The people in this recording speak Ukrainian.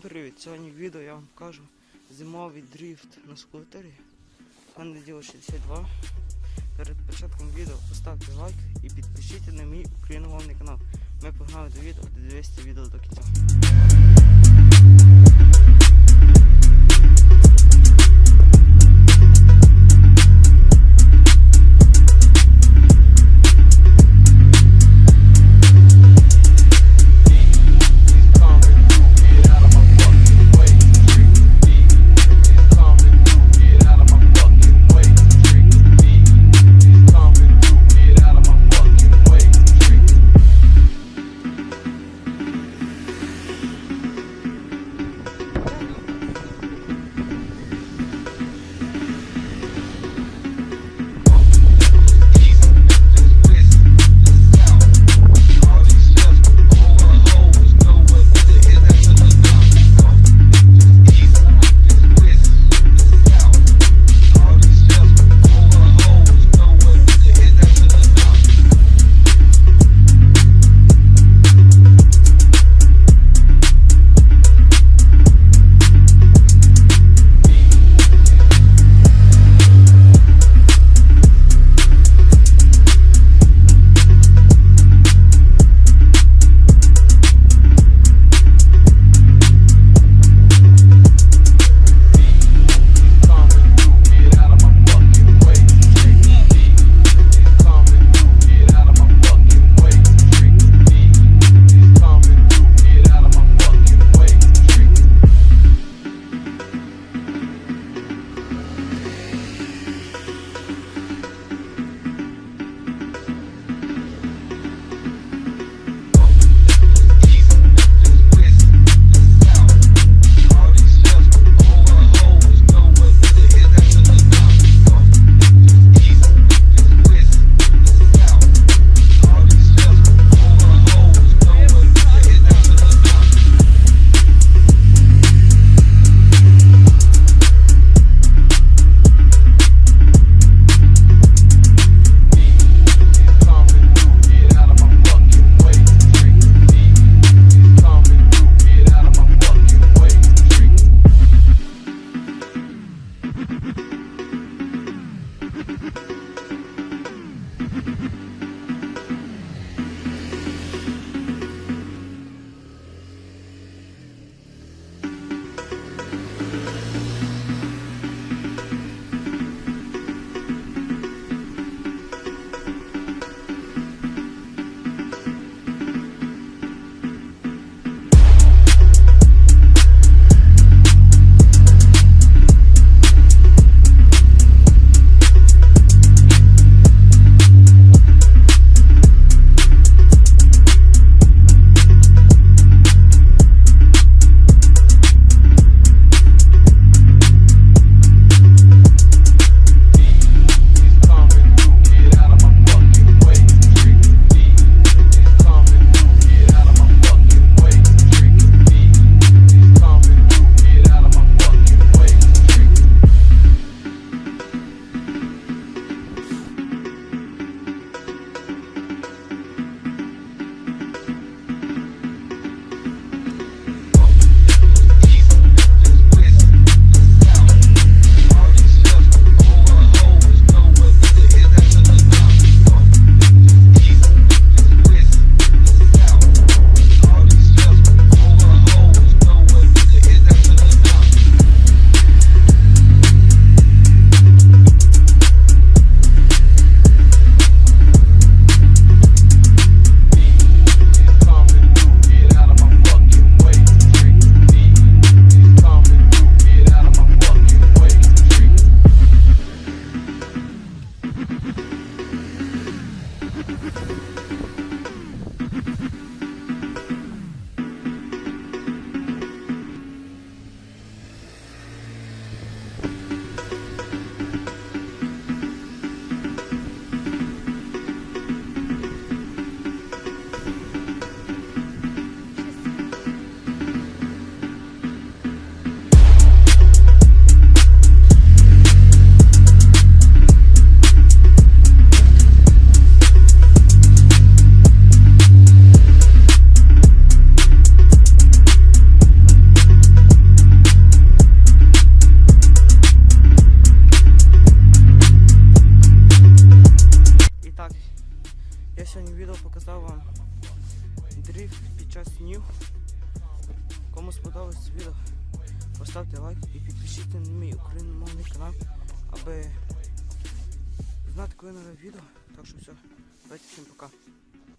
Всім привіт! Сьогодні в відео я вам покажу зимовий дріфт на скутері. Мене діло 62. Перед початком відео поставте лайк і підпишіться на мій україномовний канал. Ми погнали до відео, дивіться відео до кінця. Показав вам дрифт під час снів. Кому сподобалось відео, поставте лайк і підпишіться на мій україномовний канал, аби знати, коли нове відео. Так що все, давайте всім пока.